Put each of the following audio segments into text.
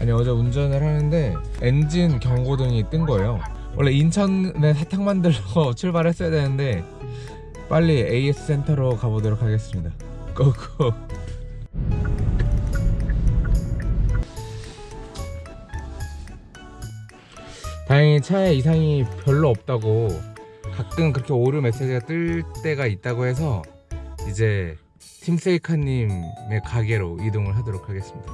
아니 어제 운전을 하는데 엔진 경고등이 뜬 거예요. 원래 인천에 사탕 만들러 출발했어야 되는데 빨리 AS 센터로 가보도록 하겠습니다. 고고. 다행히 차에 이상이 별로 없다고 가끔 그렇게 오류 메시지가 뜰 때가 있다고 해서 이제 팀세이카님의 가게로 이동을 하도록 하겠습니다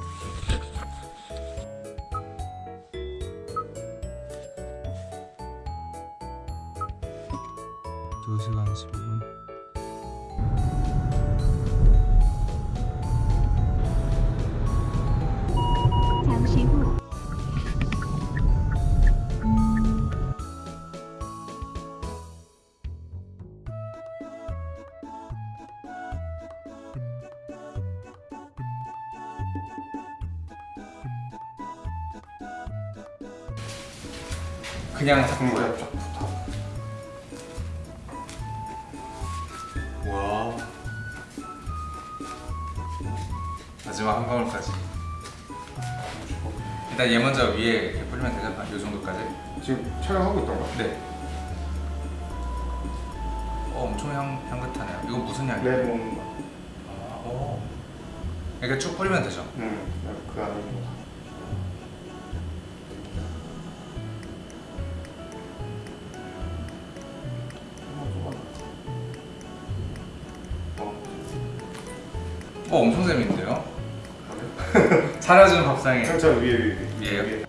그냥 쫙 붙어 와 마지막 한 방울까지 일단 얘 먼저 위에 이렇게 뿌리면 되잖아 이 정도까지 지금 촬영하고 있던 거야? 네 어, 엄청 향, 향긋하네요 이거 무슨 향이에요? 레몬 아, 오. 이렇게 쭉 뿌리면 되죠? 응, 그 안에 있는 거. 어 엄청 재밌는데요? 차려준 밥상에 저 위에 위에 위에요? 위에.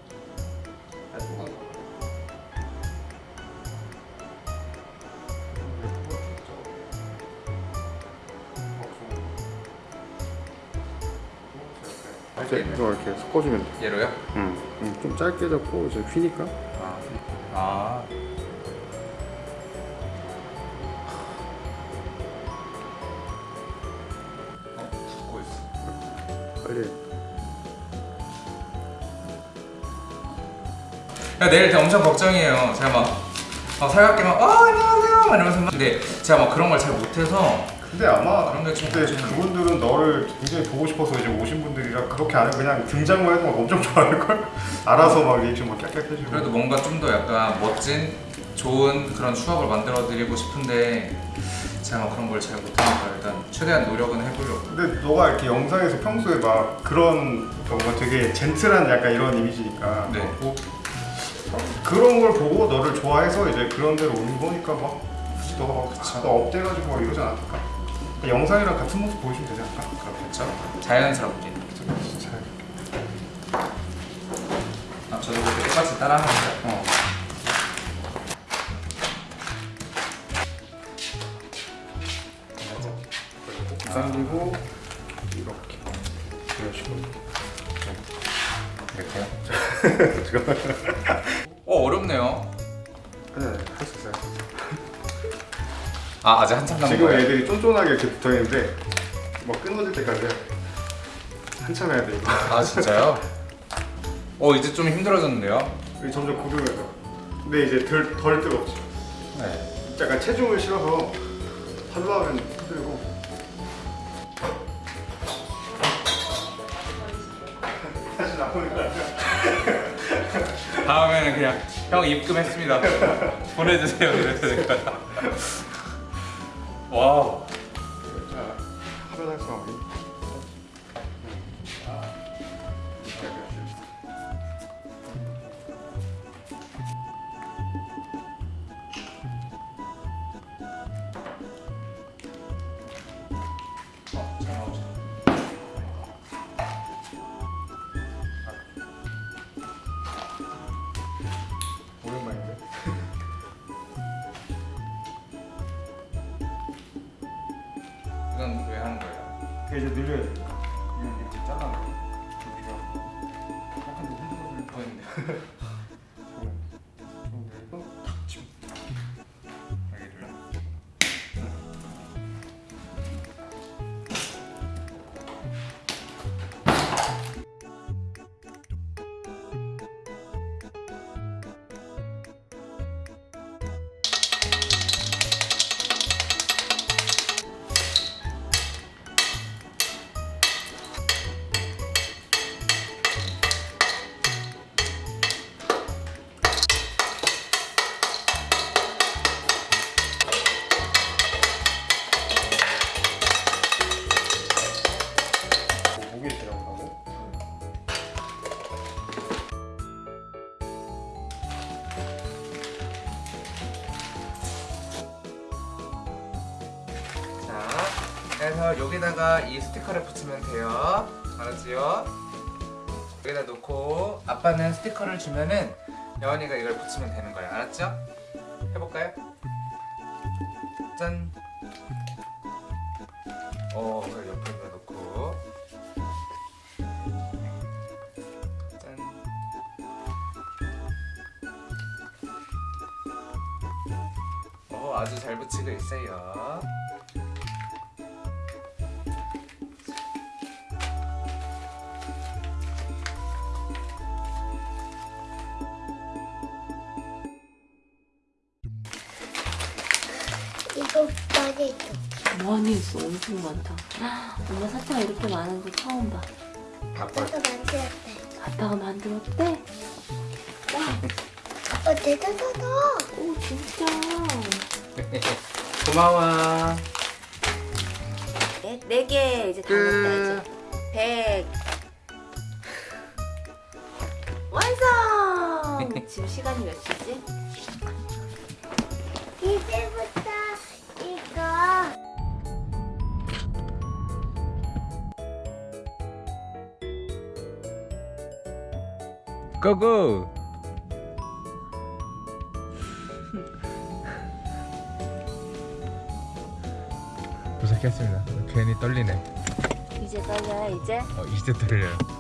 이제 이거 이렇게 섞어주면 돼. 얘로요? 응. 응. 좀 짧게 잡고 이제 휘니까. 아, 아. 야, 내일 엄청 걱정이에요. 제가 막, 막 살갑게 막, 어, 안녕하세요. 막 이러면서 막. 근데 제가 막 그런 걸 잘 못해서 근데 아마 그런 게좀. 그분들은 너를 굉장히 보고 싶어서 이제 오신 분들이라 그렇게 안 하고 그냥 등장만 해도 막 엄청 좋아할 걸. 알아서 막 리액션 막 깍깍 해주고. 그래도 뭔가 좀 더 약간 멋진, 좋은 그런 추억을 만들어 드리고 싶은데 제가 막 그런 걸 잘 못하니까 일단 최대한 노력은 해보려고. 근데 너가 이렇게 영상에서 평소에 막 그런 뭔가 되게 젠틀한 약간 이런 이미지니까 네. 뭐 그런 걸 보고 너를 좋아해서 이제 그런 데로 오는 거니까 막 굳이 너가 막 그쵸. 너 up돼가지고 막 이러지 않을까? 영상이랑 같은 모습 보여주면 되지 않을까? 그렇겠죠? 자연스럽게. 진짜. 아, 저도 그렇게 똑같이 거예요. 어. 당기고 이렇게 이런 식으로 이렇게요? 어, 어렵네요. 네, 할 수 있어요. 아, 아직 한참 남은 지금 거예요? 애들이 쫀쫀하게 이렇게 붙어 있는데 뭐 끊어질 때까지 한참 해야 돼 이거. 아, 진짜요? 어, 이제 좀 힘들어졌는데요? 점점 고르면서. 근데 이제 덜, 덜 뜨겁지. 네. 약간 체중을 실어서 하려 하면 힘들고. 아니야? 다음에는 그냥 형 입금했습니다. 보내주세요. 될 거야. 와우. 자, 하루 달성 그래서 여기다가 이 스티커를 붙이면 돼요. 알았지요? 여기다 놓고 아빠는 스티커를 주면은 여원이가 이걸 붙이면 되는 거예요. 알았죠? 해볼까요? 짠. 어, 옆에다 놓고. 짠. 어, 아주 잘 붙이고 있어요. 많이 있어 엄청 많다 엄마 사탕 이렇게 많은 거 처음 봐 아빠 아빠가 만들었대. 아빠가 만들었대? 어, 대단하다. 오 진짜 고마워. 네, 네개 이제 다 끝. 먹다 이제 백 완성! 지금 시간이 몇 시지? 이제부터 고고. 도착했습니다. 괜히 떨리네. 이제 떨려요 이제? 어, 이제 떨려요.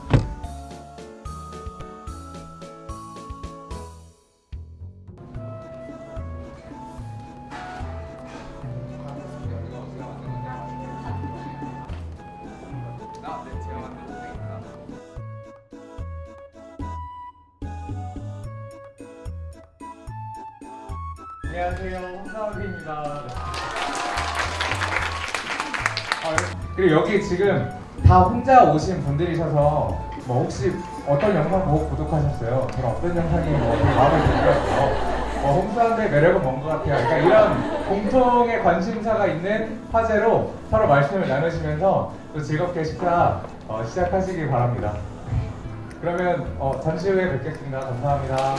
홍사업입니다. 그리고 여기 지금 다 혼자 오신 분들이셔서 뭐 혹시 어떤 영상 보고 구독하셨어요? 저는 어떤 영상이 뭐 마음에 들었어요. 어, 홍수한의 매력은 뭔 것 같아요. 그러니까 이런 공통의 관심사가 있는 화제로 서로 말씀을 나누시면서 또 즐겁게 식사 어, 시작하시기 바랍니다. 그러면 어, 잠시 후에 뵙겠습니다. 감사합니다.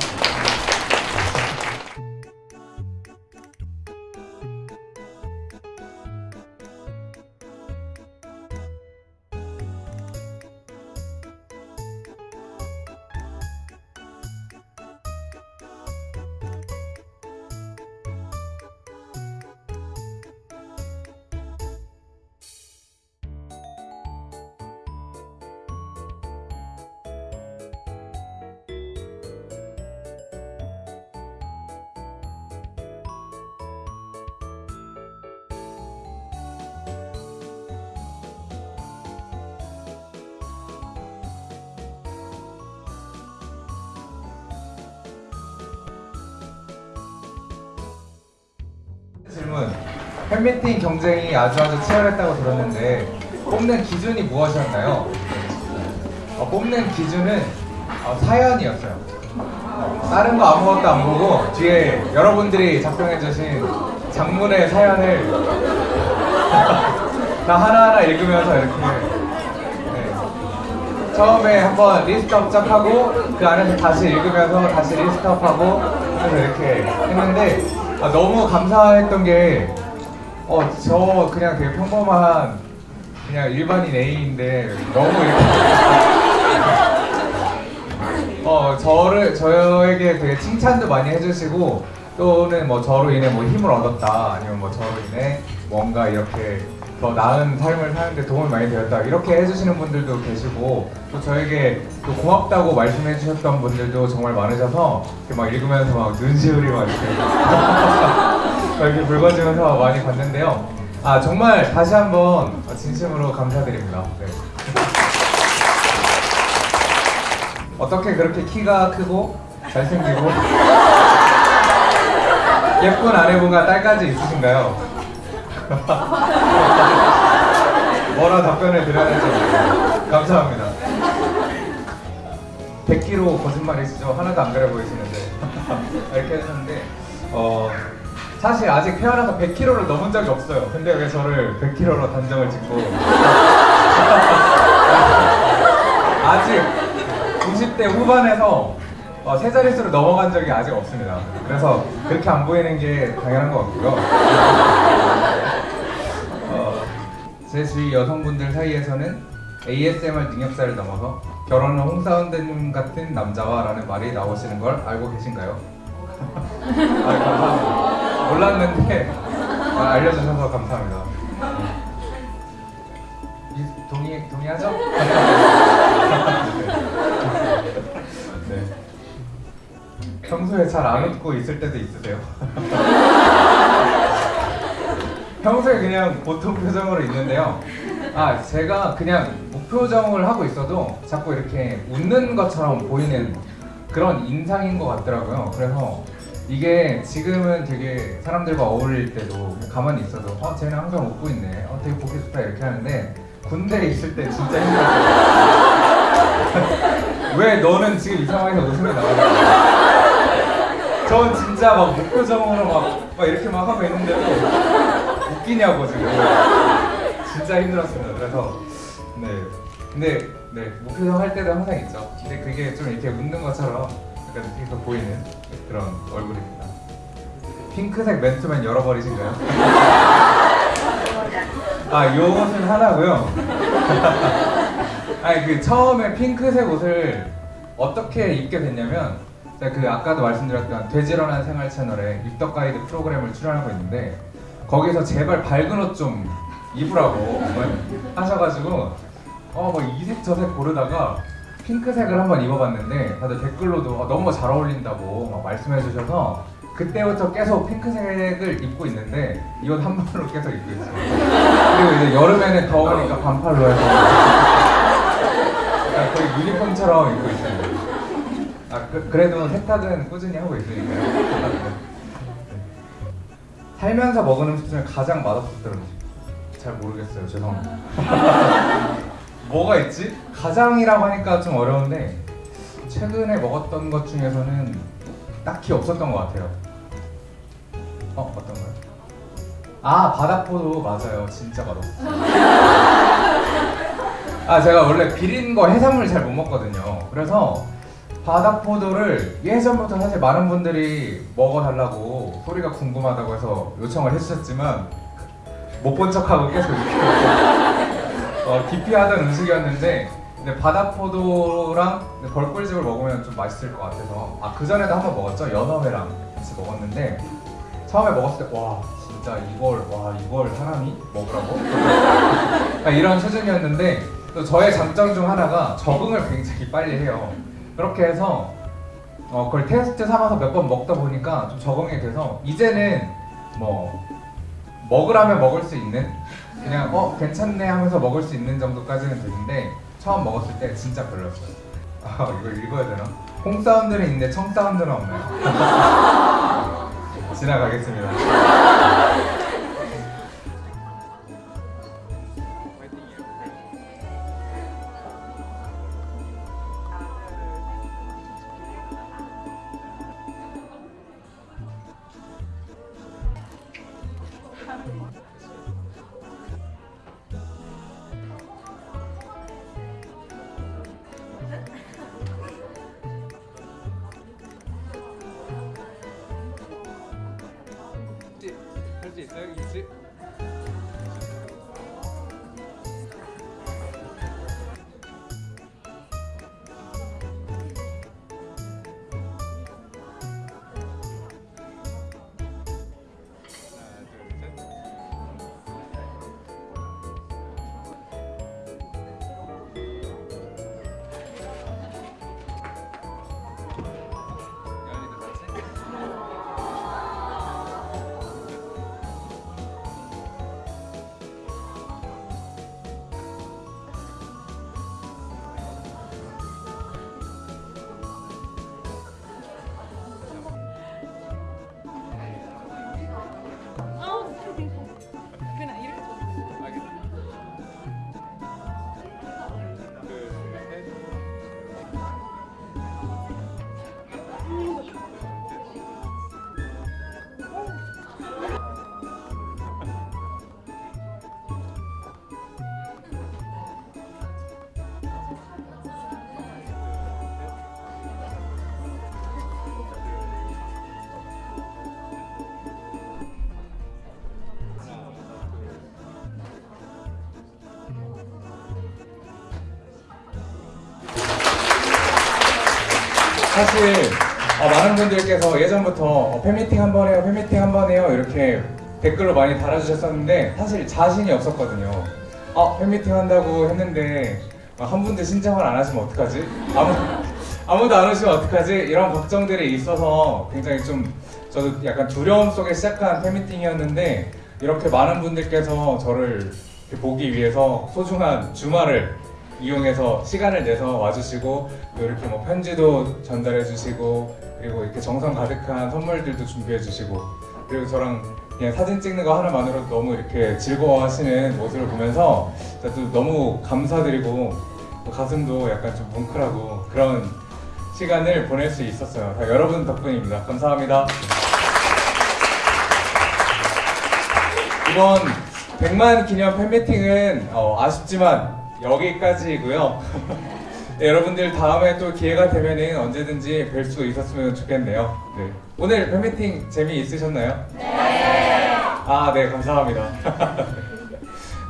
팬미팅 경쟁이 아주 아주 치열했다고 들었는데 뽑는 기준이 무엇이었나요? 어, 뽑는 기준은 어, 사연이었어요. 어, 다른 거 아무것도 안 보고 뒤에 여러분들이 작성해주신 장문의 사연을 다 하나하나 읽으면서 이렇게 네. 처음에 한번 list up 쫙 하고 그 안에서 다시 읽으면서 다시 list up 하고 그래서 이렇게 했는데 아, 너무 감사했던 게 어, 저 그냥 되게 평범한 그냥 일반인 A인데 너무 이렇게 어 저를 저에게 되게 칭찬도 많이 해주시고 또는 뭐 저로 인해 뭐 힘을 얻었다 아니면 뭐 저로 인해 뭔가 이렇게 더 나은 삶을 사는데 도움이 많이 되었다 이렇게 해주시는 분들도 계시고 또 저에게 또 고맙다고 말씀해 주셨던 분들도 정말 많으셔서 이렇게 막 읽으면서 막 눈시울이 막 이렇게 막 이렇게 붉어지면서 많이 봤는데요 아 정말 다시 한번 진심으로 감사드립니다 네. 어떻게 그렇게 키가 크고 잘생기고 예쁜 아내분과 딸까지 있으신가요? 뭐라 답변을 드려야 될지 모르겠어요. 감사합니다. 100kg 거짓말이시죠? 하나도 안 그래 보이시는데 이렇게 하셨는데 어 사실 아직 태어나서 100kg를 넘은 적이 없어요. 근데 왜 저를 100kg로 단정을 짓고 아직 90대 후반에서 어, 세 자릿수로 넘어간 적이 아직 없습니다. 그래서 그렇게 안 보이는 게 당연한 것 같고요. 어, 제 주위 여성분들 사이에서는 ASMR 능력자를 넘어서 결혼은 홍사운드님 같은 남자와라는 말이 나오시는 걸 알고 계신가요? 아, 감사합니다. 몰랐는데 아, 알려주셔서 감사합니다. 이- 동의 동의하죠? 네. 평소에 잘 안 웃고 있을 때도 있으세요? 평소에 그냥 보통 표정으로 있는데요. 아 제가 그냥 무표정을 하고 있어도 자꾸 이렇게 웃는 것처럼 보이는 그런 인상인 것 같더라고요. 그래서 이게 지금은 되게 사람들과 어울릴 때도 가만히 있어도 어 쟤는 항상 웃고 있네. 어 되게 보기 좋다 이렇게 하는데 군대에 있을 때 진짜 힘들었어요. 왜 너는 지금 이 상황에서 웃음이 나와? 전 진짜 막 무표정으로 막, 막 이렇게 막 하고 있는데도 웃기냐고 지금 진짜 힘들었습니다. 그래서 네 근데 네 무표정 할 때도 항상 있죠. 근데 그게 좀 이렇게 웃는 것처럼 약간 뒤에서 보이는 그런 얼굴입니다. 핑크색 맨투맨 열어버리신가요? 아 요것은 하나고요. 아니 그 처음에 핑크색 옷을 어떻게 입게 됐냐면 제가 그 아까도 말씀드렸던 돼지런한 생활 채널에 입덕 가이드 프로그램을 출연하고 있는데 거기서 제발 밝은 옷 좀 입으라고 하셔가지고 어뭐 이색 저색 고르다가 핑크색을 한번 입어봤는데 다들 댓글로도 어, 너무 잘 어울린다고 막 말씀해 주셔서 그때부터 계속 핑크색을 입고 있는데 이 옷한 벌로 계속 입고 있어요. 그리고 이제 여름에는 더우니까 반팔로 해서 약간 거의 유니폼처럼 입고 있습니다. 아 그, 그래도 세탁은 꾸준히 하고 있으니까요. 네. 살면서 먹은 음식 중에 가장 맛없었던 음식 잘 모르겠어요. 죄송합니다. 뭐가 있지? 가장이라고 하니까 좀 어려운데 최근에 먹었던 것 중에서는 딱히 없었던 것 같아요. 어 어떤 거요? 아 바다포도 맞아요. 진짜 맛없어요. 아 제가 원래 비린 거 해산물 잘 못 먹거든요. 그래서 바다포도를 예전부터 사실 많은 분들이 먹어달라고 소리가 궁금하다고 해서 요청을 해주셨지만 못 본 척하고 계속 이렇게 어, 기피하던 음식이었는데 근데 바다포도랑 벌꿀즙을 먹으면 좀 맛있을 것 같아서 아 그 전에도 한번 먹었죠? 연어회랑 같이 먹었는데 처음에 먹었을 때 와 진짜 이걸 와 이걸 사람이 먹으라고? 이런 수준이었는데 또 저의 장점 중 하나가 적응을 굉장히 빨리 해요. 그렇게 해서 어, 그걸 테스트 삼아서 몇 번 먹다 보니까 좀 적응이 돼서 이제는 뭐 먹으라면 먹을 수 있는 그냥 어 괜찮네 하면서 먹을 수 있는 정도까지는 되는데 처음 먹었을 때 진짜 별로였어요. 아 이걸 읽어야 되나? 콩 사운드는 있는데 청 사운드는 없나요? 지나가겠습니다. 할수있 사실 어, 많은 분들께서 예전부터 어, 팬미팅 한 번 해요, 팬미팅 한 번 해요 이렇게 댓글로 많이 달아주셨었는데 사실 자신이 없었거든요. 어, 팬미팅 한다고 했는데 어, 한 분도 신청을 안 하시면 어떡하지? 아무, 아무도 안 오시면 어떡하지? 이런 걱정들이 있어서 굉장히 좀 저도 약간 두려움 속에 시작한 팬미팅이었는데 이렇게 많은 분들께서 저를 보기 위해서 소중한 주말을 이용해서 시간을 내서 와주시고 또 이렇게 뭐 편지도 전달해 주시고 그리고 이렇게 정성 가득한 선물들도 준비해 주시고 그리고 저랑 그냥 사진 찍는 거 하나만으로도 너무 이렇게 즐거워하시는 모습을 보면서 또 너무 감사드리고 또 가슴도 약간 좀 뭉클하고 그런 시간을 보낼 수 있었어요. 다 여러분 덕분입니다. 감사합니다. 이번 100만 기념 팬미팅은 어, 아쉽지만 여기까지이고요. 네, 여러분들 다음에 또 기회가 되면은 언제든지 뵐 수 있었으면 좋겠네요. 네. 오늘 팬미팅 재미 있으셨나요? 네. 아, 네, 감사합니다.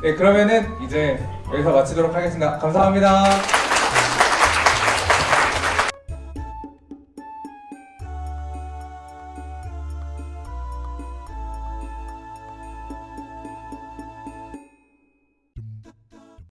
네, 그러면은 이제 여기서 마치도록 하겠습니다. 감사합니다.